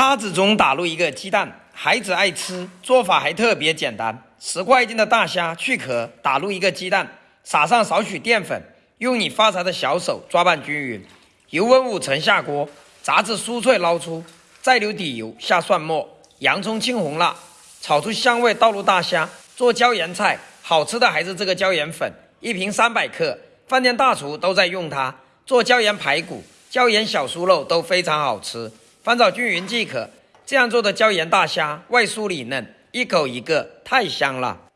叉子中打入一个鸡蛋，孩子爱吃，做法还特别简单。十块斤的大虾去壳，打入一个鸡蛋，撒上少许淀粉，用你发财的小手抓拌均匀。油温五成下锅，炸至酥脆捞出，再留底油，下蒜末、洋葱、青红辣，炒出香味，倒入大虾，做椒盐菜。好吃的还是这个椒盐粉，一瓶三百克，饭店大厨都在用它做椒盐排骨、椒盐小酥肉都非常好吃。翻炒均匀即可。这样做的椒盐大虾外酥里嫩，一口一个，太香了。